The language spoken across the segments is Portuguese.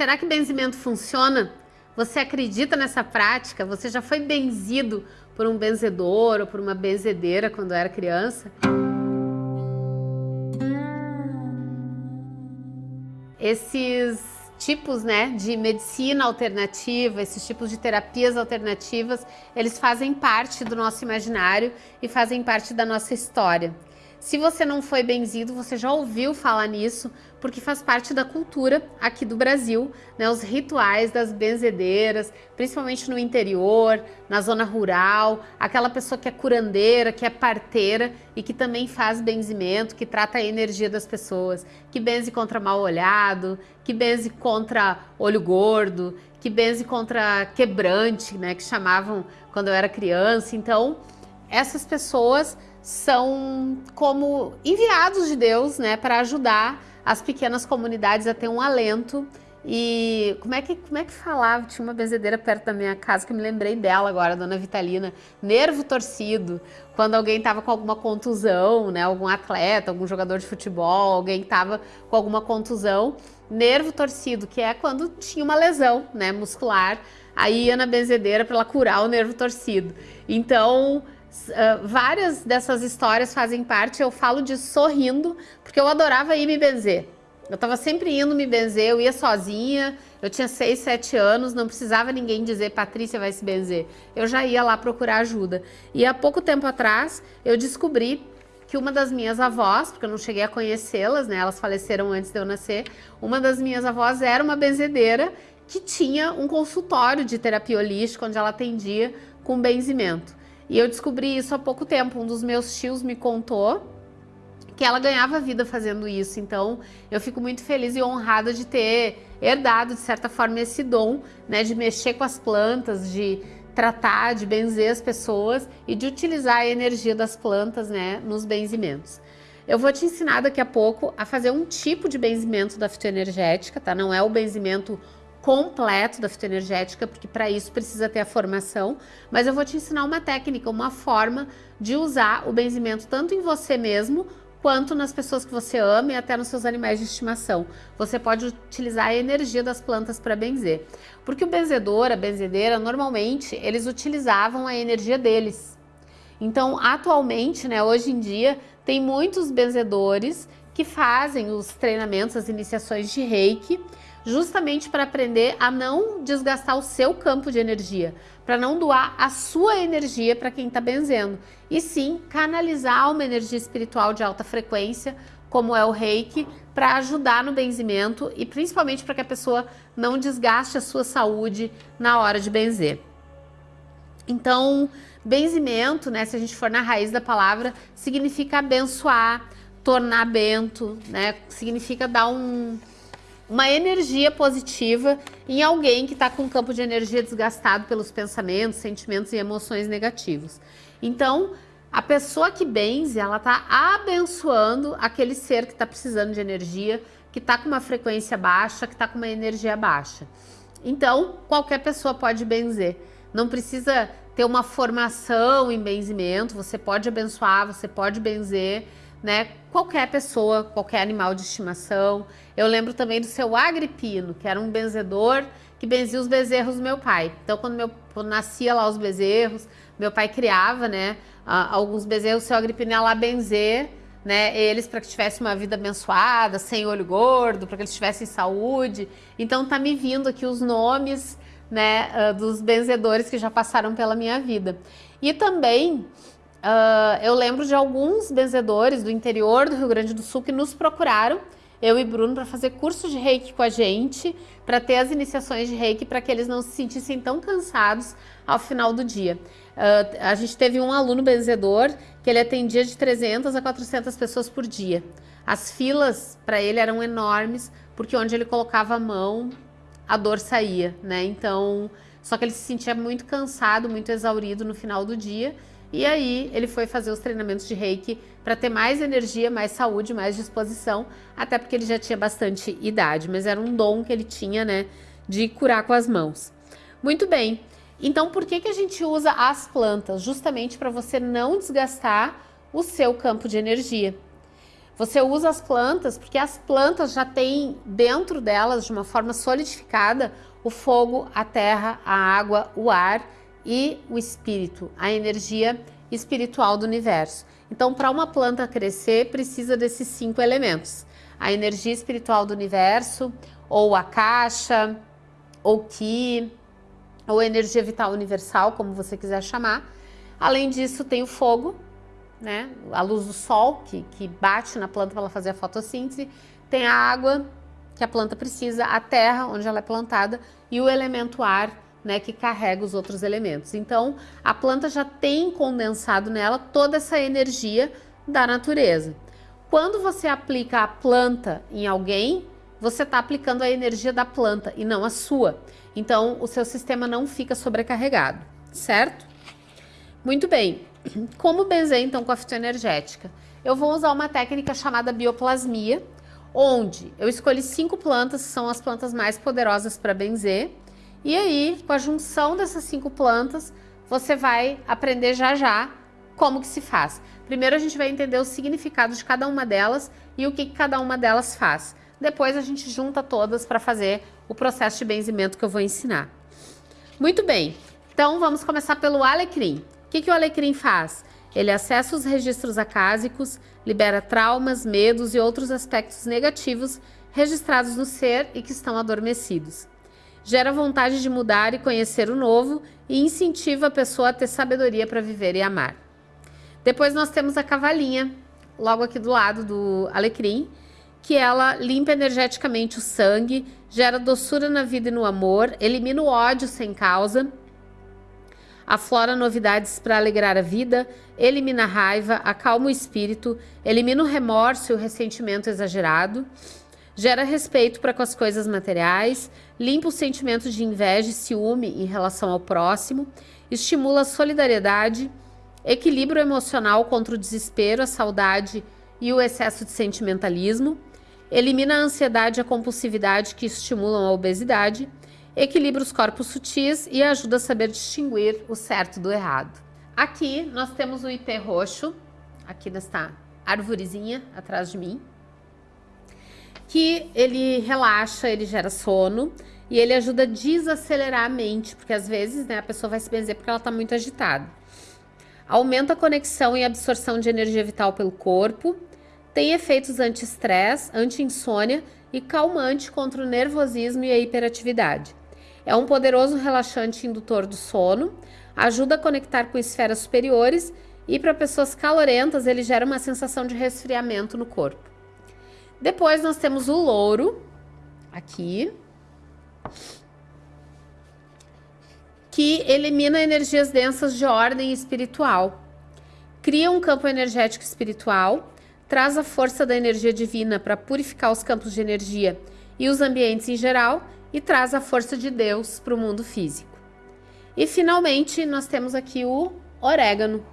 Será que benzimento funciona? Você acredita nessa prática? Você já foi benzido por um benzedor ou por uma benzedeira quando era criança? Esses tipos né, de medicina alternativa, esses tipos de terapias alternativas, eles fazem parte do nosso imaginário e fazem parte da nossa história. Se você não foi benzido, você já ouviu falar nisso, porque faz parte da cultura aqui do Brasil, né? Os rituais das benzedeiras, principalmente no interior, na zona rural, aquela pessoa que é curandeira, que é parteira e que também faz benzimento, que trata a energia das pessoas, que benze contra mal olhado, que benze contra olho gordo, que benze contra quebrante, né? Que chamavam quando eu era criança. Então, essas pessoas são como enviados de Deus, né, para ajudar as pequenas comunidades a ter um alento. E como é que como é que falava? Tinha uma benzedeira perto da minha casa que eu me lembrei dela agora, a dona Vitalina. Nervo torcido, quando alguém estava com alguma contusão, né, algum atleta, algum jogador de futebol, alguém estava com alguma contusão, nervo torcido, que é quando tinha uma lesão, né, muscular, aí ia na benzedeira para ela curar o nervo torcido. Então, Uh, várias dessas histórias fazem parte, eu falo de sorrindo, porque eu adorava ir me benzer. Eu estava sempre indo me benzer, eu ia sozinha, eu tinha 6, 7 anos, não precisava ninguém dizer, Patrícia vai se benzer. Eu já ia lá procurar ajuda. E há pouco tempo atrás, eu descobri que uma das minhas avós, porque eu não cheguei a conhecê-las, né, elas faleceram antes de eu nascer, uma das minhas avós era uma benzedeira que tinha um consultório de terapia holística, onde ela atendia com benzimento. E eu descobri isso há pouco tempo. Um dos meus tios me contou que ela ganhava vida fazendo isso. Então, eu fico muito feliz e honrada de ter herdado, de certa forma, esse dom, né, de mexer com as plantas, de tratar, de benzer as pessoas e de utilizar a energia das plantas, né, nos benzimentos. Eu vou te ensinar daqui a pouco a fazer um tipo de benzimento da fitoenergética, tá? Não é o benzimento completo da fitoenergética, porque para isso precisa ter a formação, mas eu vou te ensinar uma técnica, uma forma de usar o benzimento tanto em você mesmo, quanto nas pessoas que você ama e até nos seus animais de estimação. Você pode utilizar a energia das plantas para benzer. Porque o benzedor, a benzedeira, normalmente eles utilizavam a energia deles. Então, atualmente, né, hoje em dia, tem muitos benzedores que fazem os treinamentos, as iniciações de reiki, justamente para aprender a não desgastar o seu campo de energia, para não doar a sua energia para quem está benzendo, e sim canalizar uma energia espiritual de alta frequência, como é o reiki, para ajudar no benzimento e principalmente para que a pessoa não desgaste a sua saúde na hora de benzer. Então, benzimento, né, se a gente for na raiz da palavra, significa abençoar, tornar bento, né, significa dar um, uma energia positiva em alguém que está com um campo de energia desgastado pelos pensamentos, sentimentos e emoções negativos. Então, a pessoa que benze, ela está abençoando aquele ser que está precisando de energia, que está com uma frequência baixa, que está com uma energia baixa. Então, qualquer pessoa pode benzer. Não precisa ter uma formação em benzimento, você pode abençoar, você pode benzer, né? Qualquer pessoa, qualquer animal de estimação. Eu lembro também do seu Agripino, que era um benzedor que benzia os bezerros do meu pai. Então, quando, meu, quando nascia lá os bezerros, meu pai criava, né, alguns bezerros, seu Agripino ia lá benzer, né, eles para que tivessem uma vida abençoada, sem olho gordo, para que eles tivessem saúde. Então, tá me vindo aqui os nomes, né, dos benzedores que já passaram pela minha vida. E também Uh, eu lembro de alguns benzedores do interior do Rio Grande do Sul que nos procuraram, eu e Bruno, para fazer curso de reiki com a gente, para ter as iniciações de reiki, para que eles não se sentissem tão cansados ao final do dia. Uh, a gente teve um aluno benzedor que ele atendia de 300 a 400 pessoas por dia. As filas para ele eram enormes, porque onde ele colocava a mão, a dor saía, né? Então, só que ele se sentia muito cansado, muito exaurido no final do dia e aí ele foi fazer os treinamentos de reiki para ter mais energia, mais saúde, mais disposição, até porque ele já tinha bastante idade, mas era um dom que ele tinha, né, de curar com as mãos. Muito bem, então por que, que a gente usa as plantas? Justamente para você não desgastar o seu campo de energia. Você usa as plantas porque as plantas já têm dentro delas, de uma forma solidificada, o fogo, a terra, a água, o ar e o espírito, a energia espiritual do universo. Então, para uma planta crescer, precisa desses cinco elementos. A energia espiritual do universo, ou a caixa, ou ki, ou energia vital universal, como você quiser chamar. Além disso, tem o fogo, né? a luz do sol, que, que bate na planta para ela fazer a fotossíntese. Tem a água, que a planta precisa, a terra, onde ela é plantada, e o elemento ar, né, que carrega os outros elementos. Então, a planta já tem condensado nela toda essa energia da natureza. Quando você aplica a planta em alguém, você está aplicando a energia da planta e não a sua. Então, o seu sistema não fica sobrecarregado, certo? Muito bem. Como benzer, então, com a fitoenergética? Eu vou usar uma técnica chamada bioplasmia, onde eu escolhi cinco plantas, que são as plantas mais poderosas para benzer, e aí, com a junção dessas cinco plantas, você vai aprender já já como que se faz. Primeiro a gente vai entender o significado de cada uma delas e o que, que cada uma delas faz. Depois a gente junta todas para fazer o processo de benzimento que eu vou ensinar. Muito bem, então vamos começar pelo alecrim. O que, que o alecrim faz? Ele acessa os registros acásicos, libera traumas, medos e outros aspectos negativos registrados no ser e que estão adormecidos gera vontade de mudar e conhecer o novo e incentiva a pessoa a ter sabedoria para viver e amar. Depois nós temos a cavalinha, logo aqui do lado do alecrim, que ela limpa energeticamente o sangue, gera doçura na vida e no amor, elimina o ódio sem causa, aflora novidades para alegrar a vida, elimina a raiva, acalma o espírito, elimina o remorso e o ressentimento exagerado, gera respeito para com as coisas materiais, limpa os sentimentos de inveja e ciúme em relação ao próximo, estimula a solidariedade, equilíbrio emocional contra o desespero, a saudade e o excesso de sentimentalismo, elimina a ansiedade e a compulsividade que estimulam a obesidade, equilibra os corpos sutis e ajuda a saber distinguir o certo do errado. Aqui nós temos o ipê roxo, aqui nesta arvorezinha atrás de mim que ele relaxa, ele gera sono e ele ajuda a desacelerar a mente, porque às vezes né, a pessoa vai se benzer porque ela está muito agitada. Aumenta a conexão e absorção de energia vital pelo corpo, tem efeitos anti-estresse, anti-insônia e calmante contra o nervosismo e a hiperatividade. É um poderoso relaxante indutor do sono, ajuda a conectar com esferas superiores e para pessoas calorentas ele gera uma sensação de resfriamento no corpo. Depois nós temos o louro, aqui, que elimina energias densas de ordem espiritual, cria um campo energético espiritual, traz a força da energia divina para purificar os campos de energia e os ambientes em geral e traz a força de Deus para o mundo físico. E finalmente nós temos aqui o orégano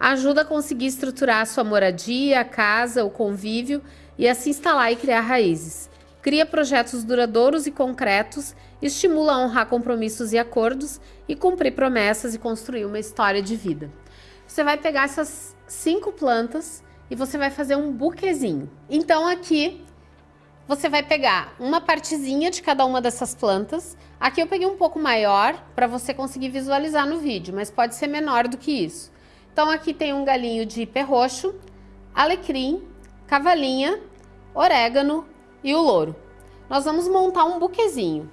ajuda a conseguir estruturar a sua moradia, a casa, o convívio e a se instalar e criar raízes. Cria projetos duradouros e concretos, estimula a honrar compromissos e acordos e cumprir promessas e construir uma história de vida. Você vai pegar essas cinco plantas e você vai fazer um buquezinho. Então aqui você vai pegar uma partezinha de cada uma dessas plantas. Aqui eu peguei um pouco maior para você conseguir visualizar no vídeo, mas pode ser menor do que isso. Então aqui tem um galinho de perroxo, alecrim, cavalinha, orégano e o louro. Nós vamos montar um buquezinho.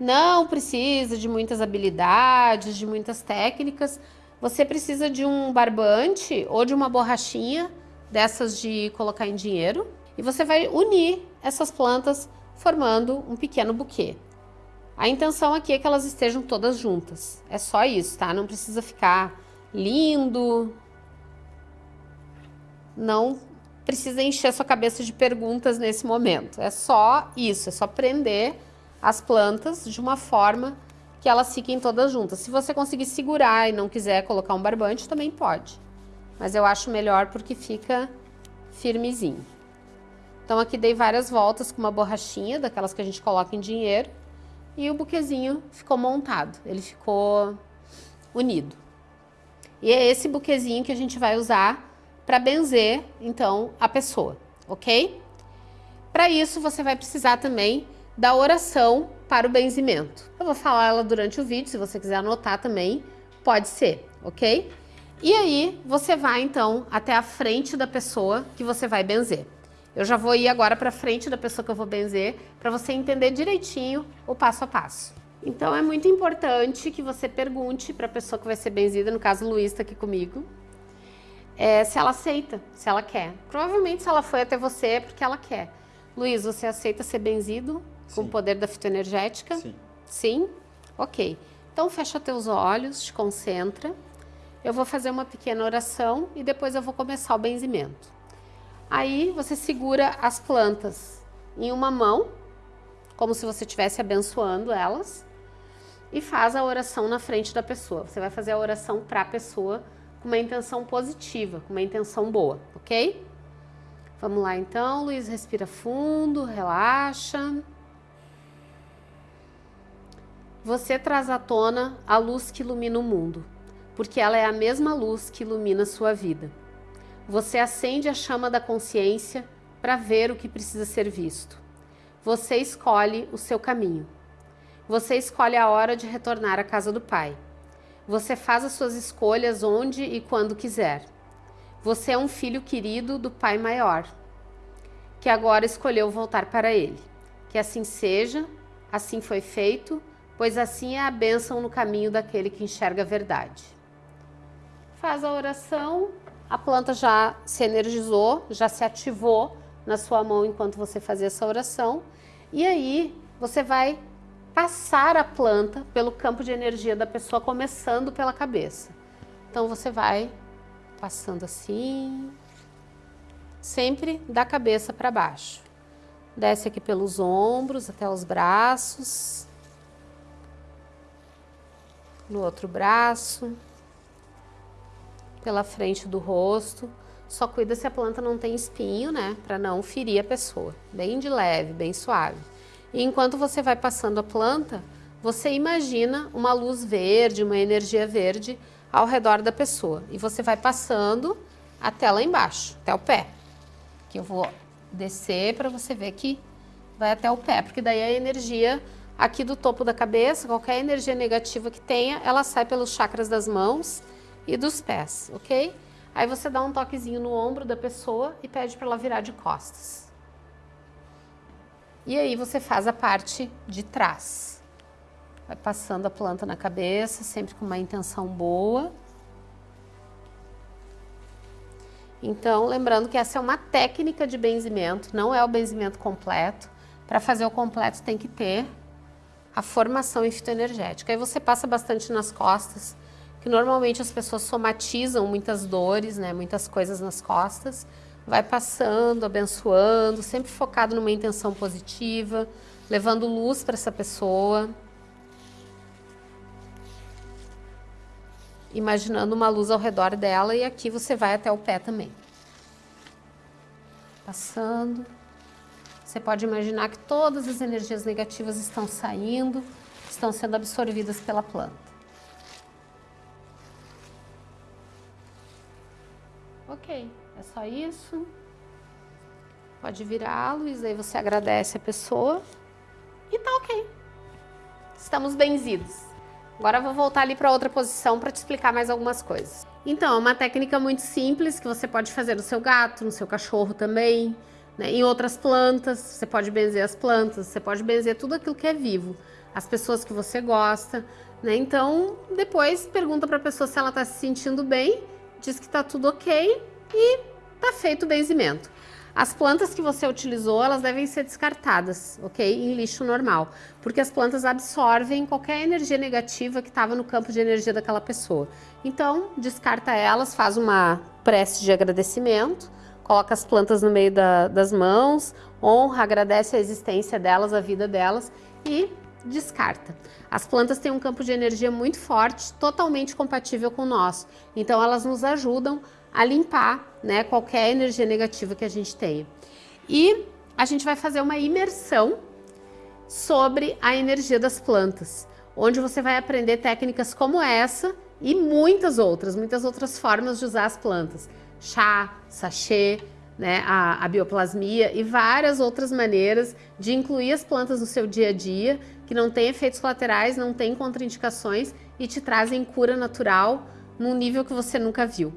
Não precisa de muitas habilidades, de muitas técnicas. Você precisa de um barbante ou de uma borrachinha dessas de colocar em dinheiro. E você vai unir essas plantas formando um pequeno buquê. A intenção aqui é que elas estejam todas juntas. É só isso, tá? Não precisa ficar lindo. Não precisa encher sua cabeça de perguntas nesse momento. É só isso, é só prender as plantas de uma forma que elas fiquem todas juntas. Se você conseguir segurar e não quiser colocar um barbante, também pode. Mas eu acho melhor porque fica firmezinho. Então aqui dei várias voltas com uma borrachinha, daquelas que a gente coloca em dinheiro, e o buquezinho ficou montado, ele ficou unido. E é esse buquezinho que a gente vai usar para benzer, então, a pessoa, ok? Para isso, você vai precisar também da oração para o benzimento. Eu vou falar ela durante o vídeo, se você quiser anotar também, pode ser, ok? E aí, você vai então até a frente da pessoa que você vai benzer. Eu já vou ir agora para frente da pessoa que eu vou benzer, para você entender direitinho o passo a passo. Então é muito importante que você pergunte para a pessoa que vai ser benzida, no caso Luiz está aqui comigo, é, se ela aceita, se ela quer. Provavelmente se ela foi até você é porque ela quer. Luiz, você aceita ser benzido Sim. com o poder da fitoenergética? Sim. Sim? Ok. Então fecha teus olhos, te concentra. Eu vou fazer uma pequena oração e depois eu vou começar o benzimento. Aí você segura as plantas em uma mão, como se você estivesse abençoando elas, e faz a oração na frente da pessoa. Você vai fazer a oração para a pessoa com uma intenção positiva, com uma intenção boa, ok? Vamos lá então, Luiz, respira fundo, relaxa. Você traz à tona a luz que ilumina o mundo, porque ela é a mesma luz que ilumina a sua vida. Você acende a chama da consciência para ver o que precisa ser visto. Você escolhe o seu caminho. Você escolhe a hora de retornar à casa do Pai. Você faz as suas escolhas onde e quando quiser. Você é um filho querido do Pai Maior, que agora escolheu voltar para Ele. Que assim seja, assim foi feito, pois assim é a bênção no caminho daquele que enxerga a verdade. Faz a oração a planta já se energizou, já se ativou na sua mão enquanto você fazia essa oração. E aí você vai passar a planta pelo campo de energia da pessoa, começando pela cabeça. Então você vai passando assim, sempre da cabeça para baixo. Desce aqui pelos ombros até os braços. No outro braço pela frente do rosto. Só cuida se a planta não tem espinho, né? Para não ferir a pessoa. Bem de leve, bem suave. E enquanto você vai passando a planta, você imagina uma luz verde, uma energia verde ao redor da pessoa. E você vai passando até lá embaixo, até o pé. Que eu vou descer para você ver que vai até o pé, porque daí a energia aqui do topo da cabeça, qualquer energia negativa que tenha, ela sai pelos chakras das mãos e dos pés, ok? Aí você dá um toquezinho no ombro da pessoa e pede para ela virar de costas. E aí você faz a parte de trás. Vai passando a planta na cabeça, sempre com uma intenção boa. Então, lembrando que essa é uma técnica de benzimento, não é o benzimento completo. Para fazer o completo tem que ter a formação em fitoenergética. Aí você passa bastante nas costas, que normalmente as pessoas somatizam muitas dores, né, muitas coisas nas costas, vai passando, abençoando, sempre focado numa intenção positiva, levando luz para essa pessoa. Imaginando uma luz ao redor dela e aqui você vai até o pé também. Passando. Você pode imaginar que todas as energias negativas estão saindo, estão sendo absorvidas pela planta. Só isso. Pode Luiz, aí você agradece a pessoa e tá ok. Estamos benzidos. Agora eu vou voltar ali para outra posição para te explicar mais algumas coisas. Então, é uma técnica muito simples que você pode fazer no seu gato, no seu cachorro também, né? em outras plantas, você pode benzer as plantas, você pode benzer tudo aquilo que é vivo, as pessoas que você gosta, né? Então, depois pergunta para a pessoa se ela está se sentindo bem diz que está tudo ok e está feito o benzimento. As plantas que você utilizou, elas devem ser descartadas, ok? Em lixo normal, porque as plantas absorvem qualquer energia negativa que estava no campo de energia daquela pessoa. Então, descarta elas, faz uma prece de agradecimento, coloca as plantas no meio da, das mãos, honra, agradece a existência delas, a vida delas e descarta. As plantas têm um campo de energia muito forte, totalmente compatível com o nosso. Então elas nos ajudam a limpar né, qualquer energia negativa que a gente tenha. E a gente vai fazer uma imersão sobre a energia das plantas, onde você vai aprender técnicas como essa e muitas outras, muitas outras formas de usar as plantas. chá, sachê, né, a, a, bioplasmia e várias outras maneiras de incluir as plantas no seu dia a dia, que não tem efeitos colaterais, não tem contraindicações e te trazem cura natural num nível que você nunca viu.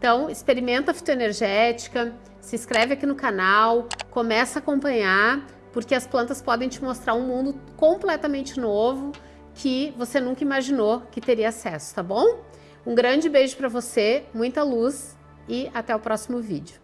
Então, experimenta a fitoenergética, se inscreve aqui no canal, começa a acompanhar, porque as plantas podem te mostrar um mundo completamente novo que você nunca imaginou que teria acesso, tá bom? Um grande beijo para você, muita luz e até o próximo vídeo.